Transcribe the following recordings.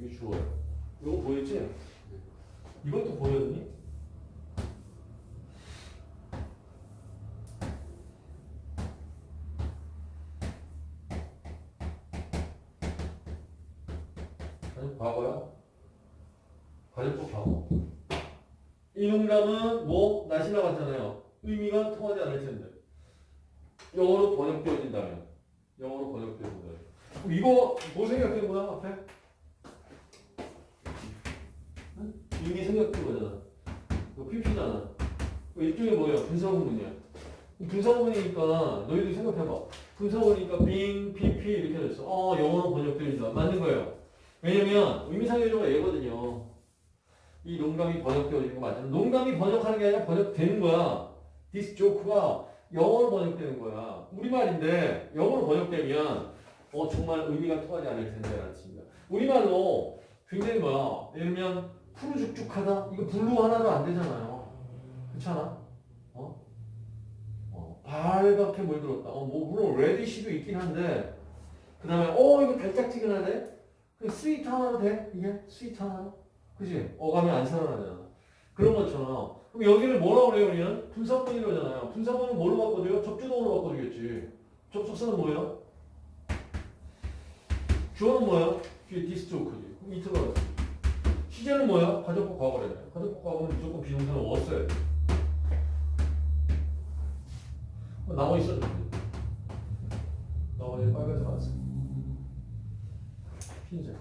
여기 주어요. 이거 보였지? 이것도 보였니? 아니 과거야? 가정법 과거. 이 농담은 뭐 날씨 나갔잖아요. 의미가 통하지 않을 텐데. 영어로 번역되어진다면. 영어로 번역되어진다면. 이거 뭐 거야 앞에? 응? 이미 생각된 거잖아. 이거 PP잖아. 일종의 뭐예요? 분사구문이야. 분사구문이니까 너희들 생각해봐. 분사구문이니까 being, PP 이렇게 됐어. 어, 영어로 번역되어진다. 맞는 거예요. 왜냐면 의미상의조가 얘거든요. 이 농담이 번역되어지는 거 맞잖아. 농담이 번역하는 게 아니라 번역되는 거야. This joke가 영어로 번역되는 거야. 우리말인데 영어로 번역되면 어 정말 의미가 통하지 않을 텐데 라는 뜻입니다. 우리말로 굉장히 뭐야. 예를 들면 푸르죽죽하다. 이거 blue 하나로 안 되잖아요. 그렇잖아. 어? 어 빨갛게 물들었다. 어 뭐 물론 reddish도 있긴 한데 그 다음에 어 이거 달짝지근하네. 그 sweet 하나로 돼? 이게 sweet 하나로? 그지? 어감이 안 살아나잖아. 그런 것처럼. 그럼 여기를 뭐라고 그래요, 우리는? 분사문이라잖아요. 분사문은 뭘로 바꿔줘요? 접주동으로 바꿔주겠지. 접속사는 뭐예요? 주어는 뭐예요? 뒤에 디스토크지. 그럼 받 시제는 뭐야? 가정법 과거래. 가정법 과거는 무조건 비동사는 왔어야 돼. 나머지 써줘. 나머지 빨간색 안 써. When it's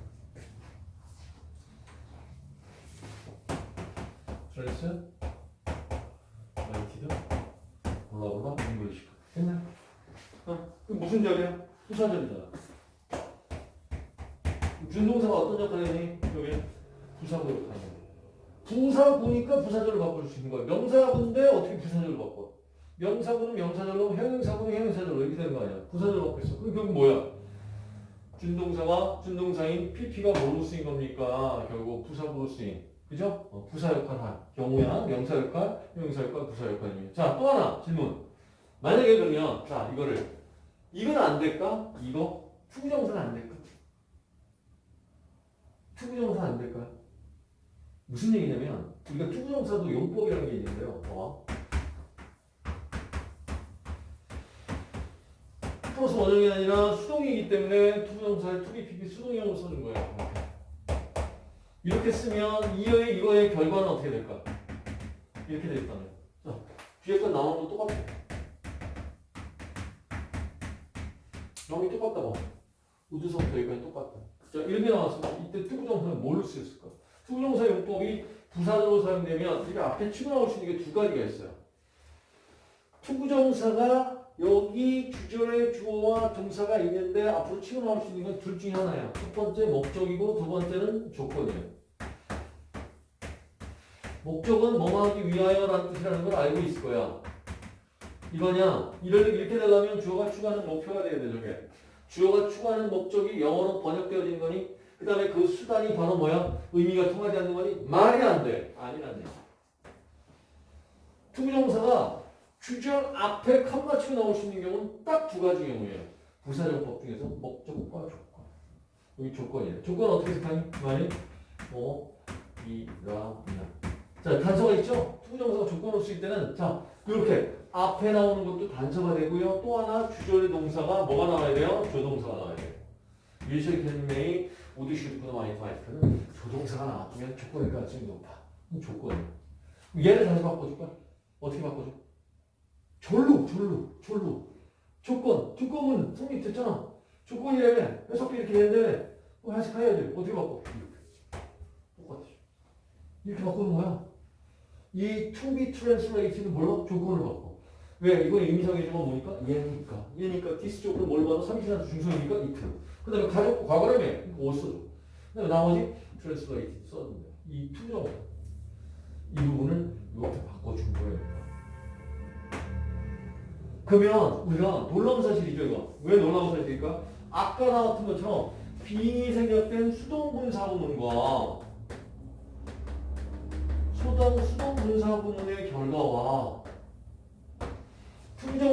translated blah blah English 됐나? 어? 그 무슨 절이야? 부사절이잖아 준동사가 어떤 역할을 하니? 여기 부사구 역할을 하는 부사구니까 부사절을 바꿀 수 있는 거야 명사구인데 어떻게 부사절을 바꿔? 명사구는 명사절로 형용사구는 형용사절로 이렇게 되는 거 아니야 부사절 바꿔 있어 그럼 결국 뭐야? 준동사와 준동사인 PP가 뭐로 쓰인 겁니까? 결국 부사구로 쓰인 그죠? 어, 부사 역할 할 경우야 명사 역할, 형용사 역할, 부사 역할입니다. 자, 또 하나 질문. 만약에 그러면 자, 이거를 이건 안 될까? 이거 to부정사는 안 될까? to부정사 안 될까? 무슨 얘기냐면 우리가 to부정사도 용법이라는 게 있는데요. 어. 플러스 원형이 아니라 수동이기 때문에 to부정사에 to be, PP 수동형으로 써준 거예요. 이렇게. 쓰면 이어의 이거의 결과는 어떻게 될까? 이렇게 되겠다네. 자, 뒤에 거 나오는 거 똑같아. 나오기 똑같다 봐. into서부터 여기까지 똑같다. 자, 이렇게 나왔어. 이때 to부정사는 뭘로 쓰였을까? to부정사 용법이 부사로 사용되면 이게 앞에 치고 나올 수 있는 게 두 가지가 있어요. 투부정사가 여기 주절의 주어와 동사가 있는데 앞으로 치고 나올 수 있는 건 둘 중에 하나야. 첫 번째 목적이고 두 번째는 조건이에요. 목적은 뭐뭐 하기 위하여라는 뜻이라는 걸 알고 있을 거야. 이거냐? 이렇게 되려면 주어가 추구하는 목표가 돼야 돼, 저게. 주어가 추구하는 목적이 영어로 번역되어진 거니, 그 다음에 그 수단이 바로 뭐야? 의미가 통하지 않는 거니, 말이 안 돼. 얘기. to부정사가 주절 앞에 칸 치고 나올 수 있는 경우는 딱 두 가지 경우예요. 부사정법 중에서 목적과 조건. 여기 조건이에요. 조건 어떻게 생각하니? 많이? 뭐, 이, 라, 나. 자, 단서가 있죠? to부정사가 조건으로 쓰일 때는, 자, 이렇게 앞에 나오는 것도 단서가 되고요. 또 하나 주절의 동사가 뭐가 나와야 돼요? 조동사가 나와야 돼요. will, shall, can, may 오디슈드프너 마이파이트는 조동사가 나왔으면 조건일 가능성이 높아. 조건이에요. 얘를 다시 바꿔줄까? 어떻게 바꿔줘? 절로, 절로, 절로. 조건, 조건은 성립 됐잖아. 조건이라며 해석비 이렇게 되는데 뭐 해석해야 돼. 어떻게 바꿔? 똑같아. 이렇게 바꾸는 거야. 이 to be translate는 뭘로? 조건을 바꿔. 왜? 이거 조건 뭐니까? 얘니까. 얘니까 디스 조건을 뭘 받아? 삼시간수 중성이니까 이트. 그 다음에 가족 과거라며. 이거 써줘. 그 다음에 나머지 써주면 돼. 이 투정. 이 부분을 이렇게 바꿔준 거예요. 그러면 우리가 놀라운 사실이죠, 이거. 왜 놀라운 사실일까? 아까 나왔던 것처럼 빙이 생략된 수동분사구문과 소동 수동분사구문의 결과와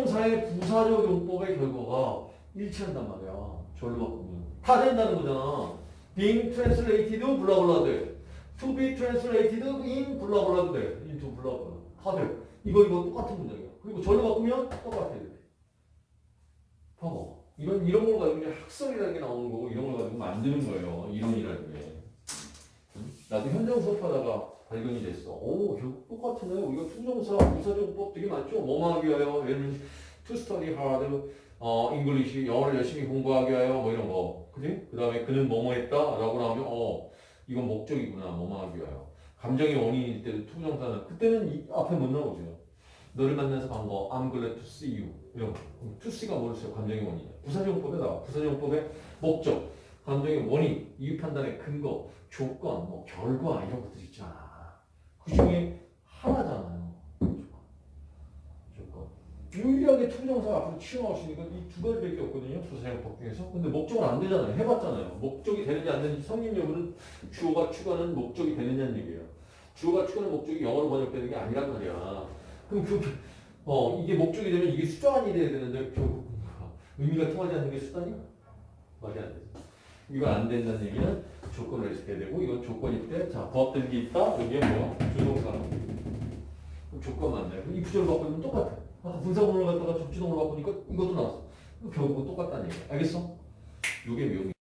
부정사의 부사적 용법의 결과가 일치한단 말이야. 절로 바꾸면. 다 된다는 거잖아. being translated blah blah 돼. to be translated in blah blah 돼. into blah blah. 다 돼. 이거 이거 똑같은 문장이야. 그리고 절로 바꾸면 똑같아. 돼. 봐봐. 이런 이런 걸 가지고 그냥 학설이라는 게 나오는 거고 이런 걸 가지고 만드는 거예요. 이론이라는 게. 응? 나도 현장 수업하다가 발견이 됐어. 오, 결국 똑같네. 우리가 to부정사, 부사정법 되게 많죠. 뭐뭐 하기 위하여, 예를 들면 to study hard, 어, English, 영어를 열심히 공부하기 위하여, 뭐 이런 거. 그지? 그 다음에 그는 뭐뭐 했다? 라고 나오면, 어, 이건 목적이구나. 뭐뭐 하기 위하여. 감정의 원인일 때도 투정사는, 그때는 이 앞에 못 나오죠. 너를 만나서 반가워. I'm glad to see you. 이런 거. to see가 뭐를 써요? 감정의 원인이야. 부사정법에 나와. 부사정법의 목적, 감정의 원인, 이유 판단의 근거, 조건, 뭐 결과 이런 것들 있잖아. 그 중에 하나잖아요. 유일하게 to부정사 앞으로 치워나올 수 있는 건 이 두 가지밖에 없거든요. 부사정법 중에서. 근데 목적은 안 되잖아요. 해봤잖아요. 목적이 되는지 안 되는지 성립 여부는 주어가 추구하는 목적이 되느냐는 얘기예요. 주어가 추구하는 목적이 영어로 번역되는 게 아니란 말이야. 그럼 그, 어, 이게 목적이 되면 이게 수단이 돼야 되는데 결국 의미가 통하지 않는 게 수단이야? 말이 안 되죠. 이거 안 된다는 얘기는 조건을 해석해야 되고 이건 조건일 때, 자, 부합되는 게 있다. 여기에 뭐야? 조동사. 그럼 조건 맞네. 이 구조를 바꾸면 똑같아. 아까 분사구문을 갖다가 접지동으로 바꾸니까 이것도 나왔어. 결국은 똑같다는 얘기야. 알겠어? 이게 묘미.